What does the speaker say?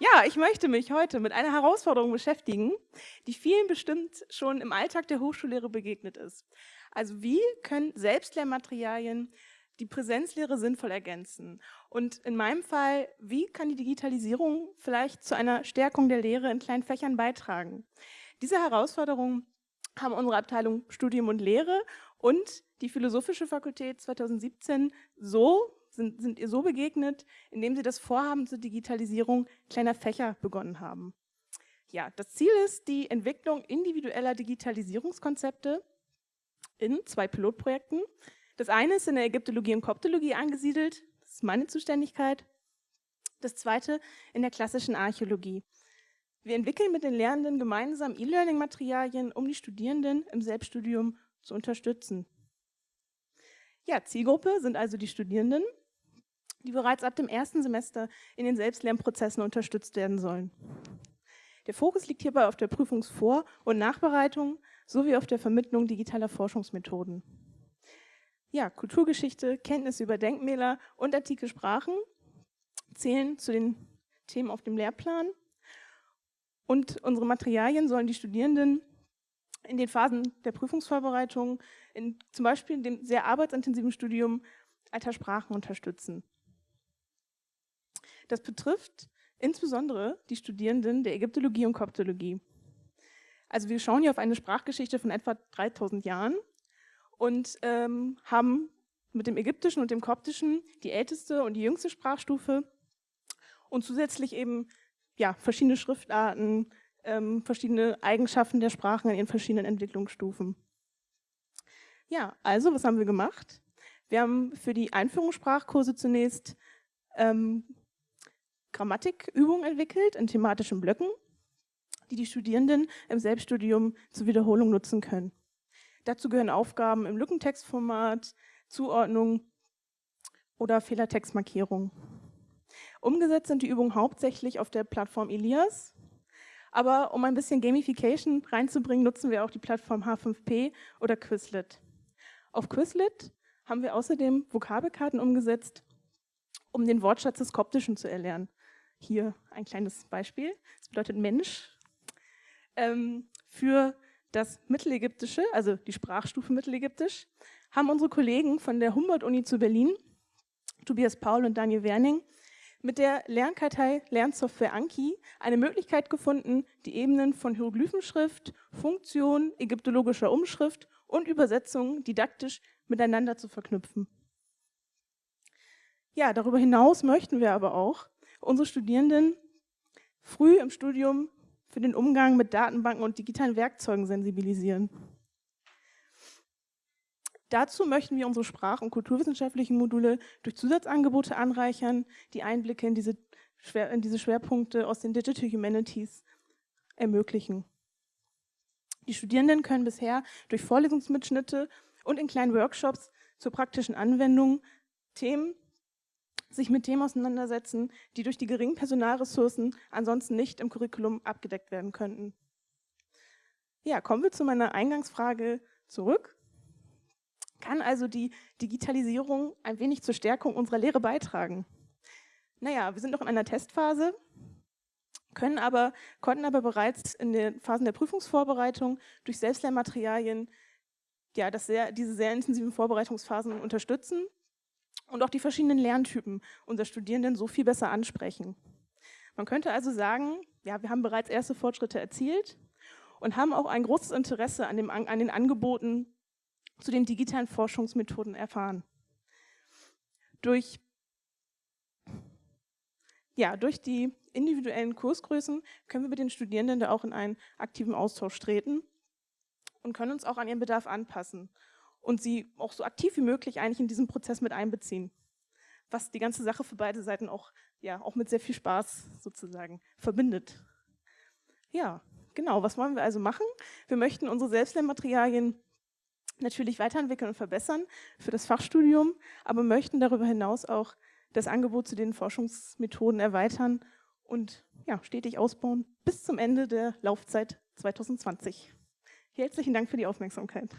Ja, ich möchte mich heute mit einer Herausforderung beschäftigen, die vielen bestimmt schon im Alltag der Hochschullehre begegnet ist. Also wie können Selbstlernmaterialien die Präsenzlehre sinnvoll ergänzen? Und in meinem Fall, wie kann die Digitalisierung vielleicht zu einer Stärkung der Lehre in kleinen Fächern beitragen? Diese Herausforderung haben unsere Abteilung Studium und Lehre und die Philosophische Fakultät 2017 so sind, sind ihr so begegnet, indem sie das Vorhaben zur Digitalisierung kleiner Fächer begonnen haben. Ja, das Ziel ist die Entwicklung individueller Digitalisierungskonzepte in zwei Pilotprojekten. Das eine ist in der Ägyptologie und Koptologie angesiedelt, das ist meine Zuständigkeit. Das zweite in der klassischen Archäologie. Wir entwickeln mit den Lehrenden gemeinsam E-Learning-Materialien, um die Studierenden im Selbststudium zu unterstützen. Ja, Zielgruppe sind also die Studierenden, die bereits ab dem ersten Semester in den Selbstlernprozessen unterstützt werden sollen. Der Fokus liegt hierbei auf der Prüfungsvor- und Nachbereitung sowie auf der Vermittlung digitaler Forschungsmethoden. Ja, Kulturgeschichte, Kenntnisse über Denkmäler und antike Sprachen zählen zu den Themen auf dem Lehrplan. Und unsere Materialien sollen die Studierenden in den Phasen der Prüfungsvorbereitung, in, zum Beispiel in dem sehr arbeitsintensiven Studium alter Sprachen unterstützen. Das betrifft insbesondere die Studierenden der Ägyptologie und Koptologie. Also wir schauen hier auf eine Sprachgeschichte von etwa 3000 Jahren und ähm, haben mit dem Ägyptischen und dem Koptischen die älteste und die jüngste Sprachstufe und zusätzlich eben ja, verschiedene Schriftarten, ähm, verschiedene Eigenschaften der Sprachen in ihren verschiedenen Entwicklungsstufen. Ja, also was haben wir gemacht? Wir haben für die Einführungssprachkurse zunächst ähm, Grammatikübungen entwickelt in thematischen Blöcken, die die Studierenden im Selbststudium zur Wiederholung nutzen können. Dazu gehören Aufgaben im Lückentextformat, Zuordnung oder Fehlertextmarkierung. Umgesetzt sind die Übungen hauptsächlich auf der Plattform Elias, aber um ein bisschen Gamification reinzubringen, nutzen wir auch die Plattform H5P oder Quizlet. Auf Quizlet haben wir außerdem Vokabelkarten umgesetzt, um den Wortschatz des Koptischen zu erlernen. Hier ein kleines Beispiel. Das bedeutet Mensch. Ähm, für das Mittelägyptische, also die Sprachstufe Mittelägyptisch, haben unsere Kollegen von der Humboldt-Uni zu Berlin, Tobias Paul und Daniel Werning, mit der Lernkartei Lernsoftware Anki eine Möglichkeit gefunden, die Ebenen von Hieroglyphenschrift, Funktion, ägyptologischer Umschrift und Übersetzung didaktisch miteinander zu verknüpfen. Ja, darüber hinaus möchten wir aber auch unsere Studierenden früh im Studium für den Umgang mit Datenbanken und digitalen Werkzeugen sensibilisieren. Dazu möchten wir unsere sprach- und kulturwissenschaftlichen Module durch Zusatzangebote anreichern, die Einblicke in diese, Schwer in diese Schwerpunkte aus den Digital Humanities ermöglichen. Die Studierenden können bisher durch Vorlesungsmitschnitte und in kleinen Workshops zur praktischen Anwendung Themen sich mit Themen auseinandersetzen, die durch die geringen Personalressourcen ansonsten nicht im Curriculum abgedeckt werden könnten. Ja, kommen wir zu meiner Eingangsfrage zurück. Kann also die Digitalisierung ein wenig zur Stärkung unserer Lehre beitragen? Naja, wir sind noch in einer Testphase, können aber, konnten aber bereits in den Phasen der Prüfungsvorbereitung durch Selbstlernmaterialien ja, das sehr, diese sehr intensiven Vorbereitungsphasen unterstützen und auch die verschiedenen Lerntypen unserer Studierenden so viel besser ansprechen. Man könnte also sagen, ja, wir haben bereits erste Fortschritte erzielt und haben auch ein großes Interesse an, dem, an den Angeboten zu den digitalen Forschungsmethoden erfahren. Durch, ja, durch die individuellen Kursgrößen können wir mit den Studierenden da auch in einen aktiven Austausch treten und können uns auch an ihren Bedarf anpassen und sie auch so aktiv wie möglich eigentlich in diesen Prozess mit einbeziehen. Was die ganze Sache für beide Seiten auch, ja, auch mit sehr viel Spaß sozusagen verbindet. Ja, genau, was wollen wir also machen? Wir möchten unsere Selbstlernmaterialien natürlich weiterentwickeln und verbessern für das Fachstudium, aber möchten darüber hinaus auch das Angebot zu den Forschungsmethoden erweitern und ja, stetig ausbauen bis zum Ende der Laufzeit 2020. Herzlichen Dank für die Aufmerksamkeit.